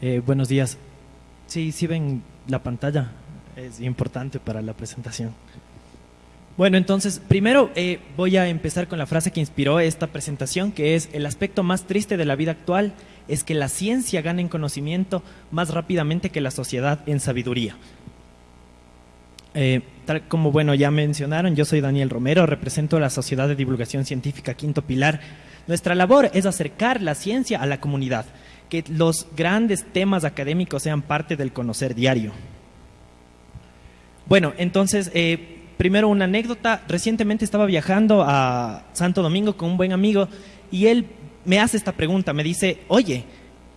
Eh, buenos días. Sí, sí ven la pantalla. Es importante para la presentación. Bueno, entonces, primero eh, voy a empezar con la frase que inspiró esta presentación, que es el aspecto más triste de la vida actual es que la ciencia gane en conocimiento más rápidamente que la sociedad en sabiduría. Eh, tal como bueno ya mencionaron, yo soy Daniel Romero, represento la Sociedad de Divulgación Científica Quinto Pilar. Nuestra labor es acercar la ciencia a la comunidad, que los grandes temas académicos sean parte del conocer diario. Bueno, entonces, eh, Primero una anécdota, recientemente estaba viajando a Santo Domingo con un buen amigo y él me hace esta pregunta, me dice, oye,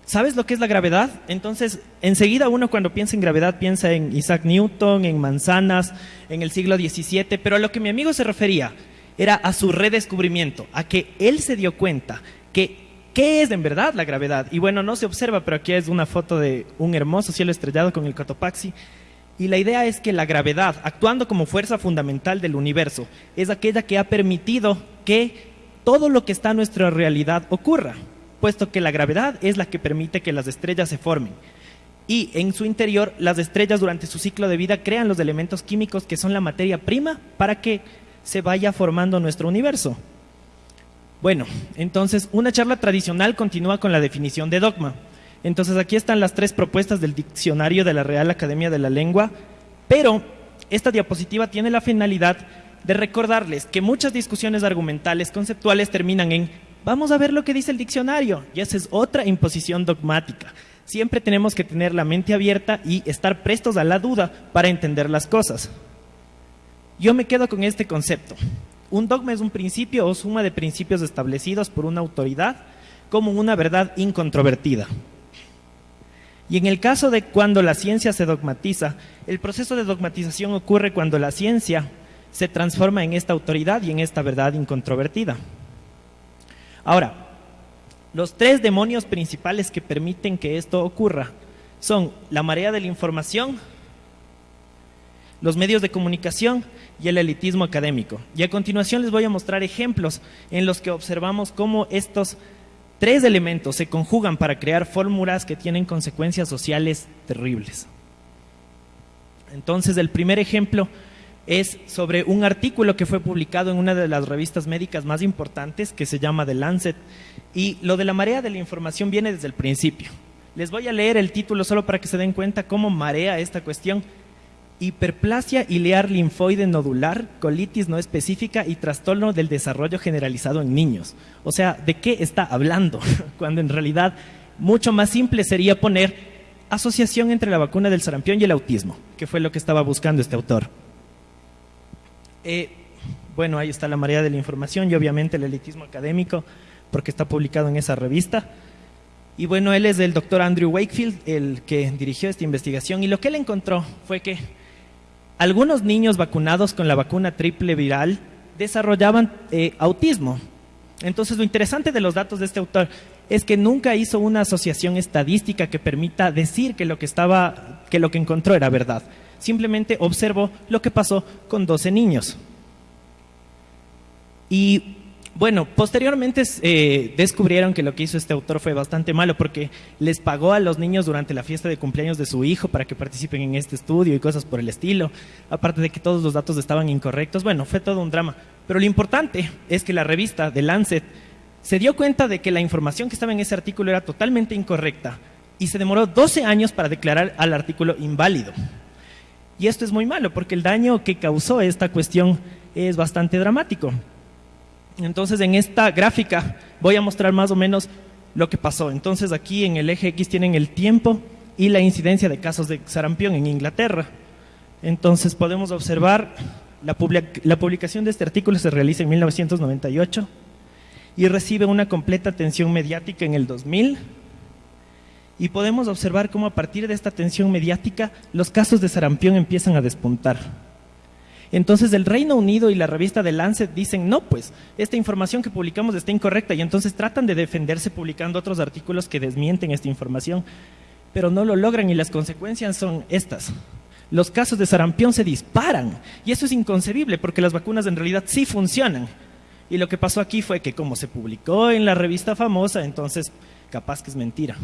¿sabes lo que es la gravedad? Entonces, enseguida uno cuando piensa en gravedad piensa en Isaac Newton, en manzanas, en el siglo XVII, pero a lo que mi amigo se refería era a su redescubrimiento, a que él se dio cuenta que ¿Qué es en verdad la gravedad? Y bueno, no se observa, pero aquí es una foto de un hermoso cielo estrellado con el Cotopaxi. Y la idea es que la gravedad, actuando como fuerza fundamental del universo, es aquella que ha permitido que todo lo que está en nuestra realidad ocurra, puesto que la gravedad es la que permite que las estrellas se formen. Y en su interior, las estrellas durante su ciclo de vida crean los elementos químicos que son la materia prima para que se vaya formando nuestro universo. Bueno, entonces una charla tradicional continúa con la definición de dogma. Entonces aquí están las tres propuestas del diccionario de la Real Academia de la Lengua, pero esta diapositiva tiene la finalidad de recordarles que muchas discusiones argumentales, conceptuales terminan en vamos a ver lo que dice el diccionario, y esa es otra imposición dogmática. Siempre tenemos que tener la mente abierta y estar prestos a la duda para entender las cosas. Yo me quedo con este concepto. Un dogma es un principio o suma de principios establecidos por una autoridad como una verdad incontrovertida. Y en el caso de cuando la ciencia se dogmatiza, el proceso de dogmatización ocurre cuando la ciencia se transforma en esta autoridad y en esta verdad incontrovertida. Ahora, los tres demonios principales que permiten que esto ocurra son la marea de la información, los medios de comunicación y el elitismo académico. Y a continuación les voy a mostrar ejemplos en los que observamos cómo estos Tres elementos se conjugan para crear fórmulas que tienen consecuencias sociales terribles. Entonces, el primer ejemplo es sobre un artículo que fue publicado en una de las revistas médicas más importantes, que se llama The Lancet, y lo de la marea de la información viene desde el principio. Les voy a leer el título solo para que se den cuenta cómo marea esta cuestión hiperplasia ilear linfoide nodular, colitis no específica y trastorno del desarrollo generalizado en niños. O sea, ¿de qué está hablando? Cuando en realidad mucho más simple sería poner asociación entre la vacuna del sarampión y el autismo, que fue lo que estaba buscando este autor. Eh, bueno, ahí está la marea de la información y obviamente el elitismo académico, porque está publicado en esa revista. Y bueno, él es el doctor Andrew Wakefield, el que dirigió esta investigación, y lo que él encontró fue que algunos niños vacunados con la vacuna triple viral desarrollaban eh, autismo. Entonces, lo interesante de los datos de este autor es que nunca hizo una asociación estadística que permita decir que lo que estaba, que lo que encontró era verdad. Simplemente observó lo que pasó con 12 niños. Y bueno, posteriormente eh, descubrieron que lo que hizo este autor fue bastante malo porque les pagó a los niños durante la fiesta de cumpleaños de su hijo para que participen en este estudio y cosas por el estilo, aparte de que todos los datos estaban incorrectos. Bueno, fue todo un drama. Pero lo importante es que la revista The Lancet se dio cuenta de que la información que estaba en ese artículo era totalmente incorrecta y se demoró 12 años para declarar al artículo inválido. Y esto es muy malo porque el daño que causó esta cuestión es bastante dramático. Entonces, en esta gráfica voy a mostrar más o menos lo que pasó. Entonces, aquí en el eje X tienen el tiempo y la incidencia de casos de sarampión en Inglaterra. Entonces, podemos observar la, la publicación de este artículo se realiza en 1998 y recibe una completa atención mediática en el 2000 y podemos observar cómo a partir de esta atención mediática los casos de sarampión empiezan a despuntar. Entonces el Reino Unido y la revista The Lancet dicen, no, pues esta información que publicamos está incorrecta y entonces tratan de defenderse publicando otros artículos que desmienten esta información, pero no lo logran y las consecuencias son estas. Los casos de sarampión se disparan y eso es inconcebible porque las vacunas en realidad sí funcionan. Y lo que pasó aquí fue que como se publicó en la revista famosa, entonces capaz que es mentira.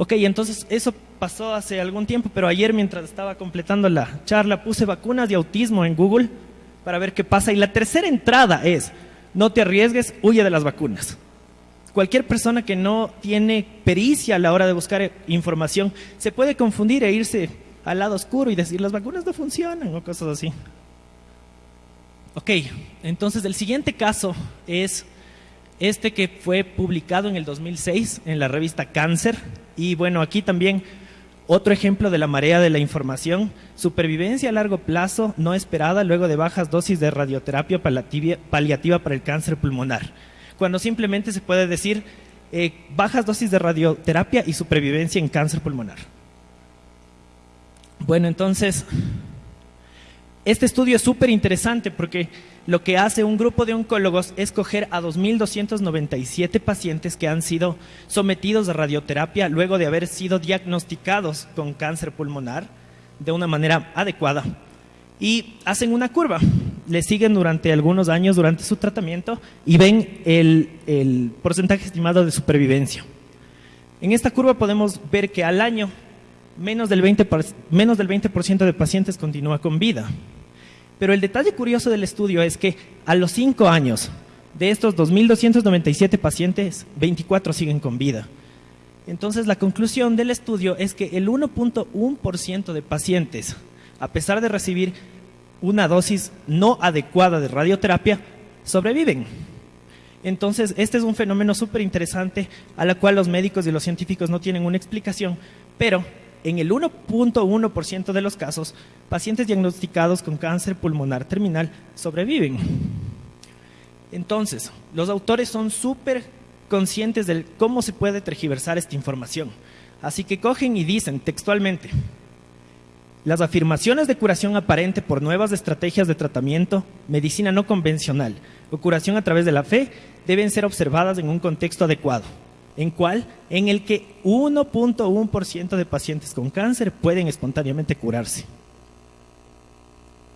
Ok, entonces eso pasó hace algún tiempo, pero ayer mientras estaba completando la charla puse vacunas de autismo en Google para ver qué pasa. Y la tercera entrada es, no te arriesgues, huye de las vacunas. Cualquier persona que no tiene pericia a la hora de buscar información se puede confundir e irse al lado oscuro y decir las vacunas no funcionan o cosas así. Ok, entonces el siguiente caso es este que fue publicado en el 2006 en la revista Cáncer. Y bueno, aquí también otro ejemplo de la marea de la información, supervivencia a largo plazo no esperada luego de bajas dosis de radioterapia paliativa para el cáncer pulmonar. Cuando simplemente se puede decir eh, bajas dosis de radioterapia y supervivencia en cáncer pulmonar. Bueno, entonces, este estudio es súper interesante porque lo que hace un grupo de oncólogos es coger a 2.297 pacientes que han sido sometidos a radioterapia luego de haber sido diagnosticados con cáncer pulmonar de una manera adecuada y hacen una curva. Le siguen durante algunos años durante su tratamiento y ven el, porcentaje estimado de supervivencia. En esta curva podemos ver que al año menos del 20%, menos del 20 de pacientes continúa con vida. Pero el detalle curioso del estudio es que a los cinco años de estos 2.297 pacientes, 24 siguen con vida. Entonces la conclusión del estudio es que el 1.1% de pacientes, a pesar de recibir una dosis no adecuada de radioterapia, sobreviven. Entonces, este es un fenómeno súper interesante a la cual los médicos y los científicos no tienen una explicación, pero en el 1.1% de los casos, pacientes diagnosticados con cáncer pulmonar terminal sobreviven. Entonces, los autores son súper conscientes de cómo se puede tergiversar esta información. Así que cogen y dicen textualmente, las afirmaciones de curación aparente por nuevas estrategias de tratamiento, medicina no convencional o curación a través de la fe deben ser observadas en un contexto adecuado ¿En cuál? En el que 1.1% de pacientes con cáncer pueden espontáneamente curarse.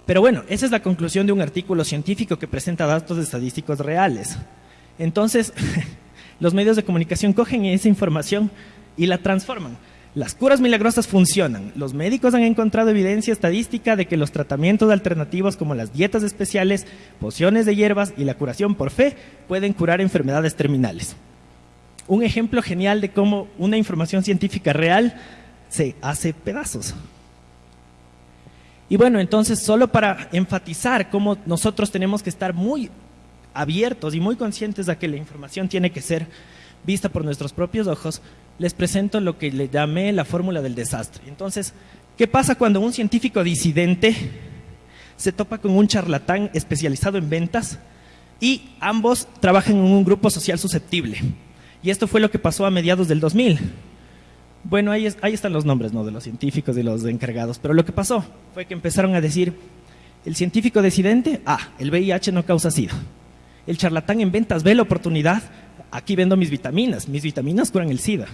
Pero bueno, esa es la conclusión de un artículo científico que presenta datos estadísticos reales. Entonces, los medios de comunicación cogen esa información y la transforman. Las curas milagrosas funcionan. Los médicos han encontrado evidencia estadística de que los tratamientos alternativos como las dietas especiales, pociones de hierbas y la curación por fe pueden curar enfermedades terminales un ejemplo genial de cómo una información científica real se hace pedazos. Y bueno, entonces solo para enfatizar cómo nosotros tenemos que estar muy abiertos y muy conscientes de que la información tiene que ser vista por nuestros propios ojos, les presento lo que le llamé la fórmula del desastre. Entonces, ¿qué pasa cuando un científico disidente se topa con un charlatán especializado en ventas y ambos trabajan en un grupo social susceptible? Y esto fue lo que pasó a mediados del 2000. Bueno, ahí, ahí están los nombres ¿no? de los científicos y los encargados, pero lo que pasó fue que empezaron a decir, el científico decidente, ah, el VIH no causa SIDA. El charlatán en ventas ve la oportunidad, aquí vendo mis vitaminas, mis vitaminas curan el SIDA.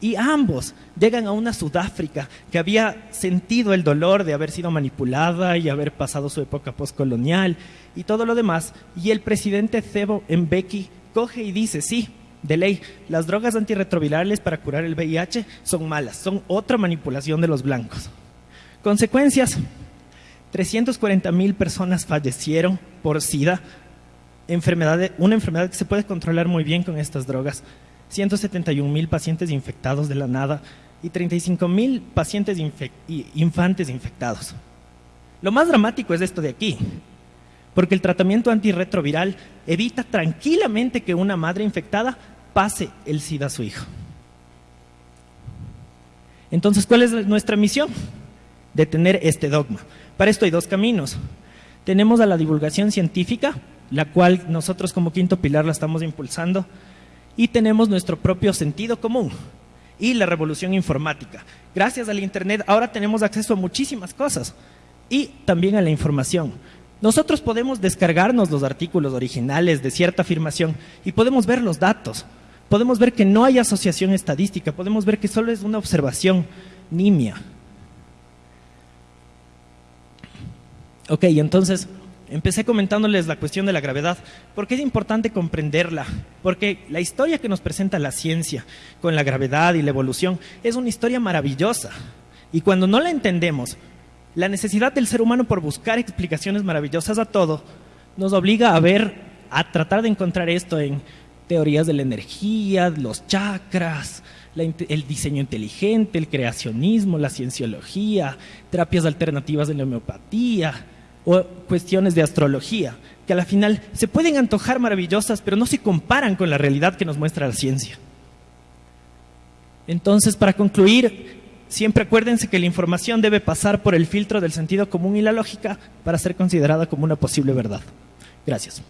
Y ambos llegan a una Sudáfrica que había sentido el dolor de haber sido manipulada y haber pasado su época postcolonial y todo lo demás. Y el presidente Cebo Mbeki coge y dice, sí, de ley, las drogas antirretrovirales para curar el VIH son malas, son otra manipulación de los blancos. Consecuencias, 340 mil personas fallecieron por SIDA, enfermedad una enfermedad que se puede controlar muy bien con estas drogas, 171 mil pacientes infectados de la nada y 35 mil pacientes infantes infectados. Lo más dramático es esto de aquí, porque el tratamiento antirretroviral evita tranquilamente que una madre infectada pase el SIDA a su hijo. Entonces, ¿cuál es nuestra misión? Detener este dogma. Para esto hay dos caminos. Tenemos a la divulgación científica, la cual nosotros como quinto pilar la estamos impulsando, y tenemos nuestro propio sentido común y la revolución informática. Gracias al Internet ahora tenemos acceso a muchísimas cosas y también a la información. Nosotros podemos descargarnos los artículos originales de cierta afirmación y podemos ver los datos. Podemos ver que no hay asociación estadística, podemos ver que solo es una observación nimia. Ok, entonces, empecé comentándoles la cuestión de la gravedad, porque es importante comprenderla, porque la historia que nos presenta la ciencia con la gravedad y la evolución es una historia maravillosa. Y cuando no la entendemos, la necesidad del ser humano por buscar explicaciones maravillosas a todo nos obliga a ver, a tratar de encontrar esto en teorías de la energía, los chakras, el diseño inteligente, el creacionismo, la cienciología, terapias alternativas de la homeopatía o cuestiones de astrología, que a la final se pueden antojar maravillosas, pero no se comparan con la realidad que nos muestra la ciencia. Entonces, para concluir, siempre acuérdense que la información debe pasar por el filtro del sentido común y la lógica para ser considerada como una posible verdad. Gracias.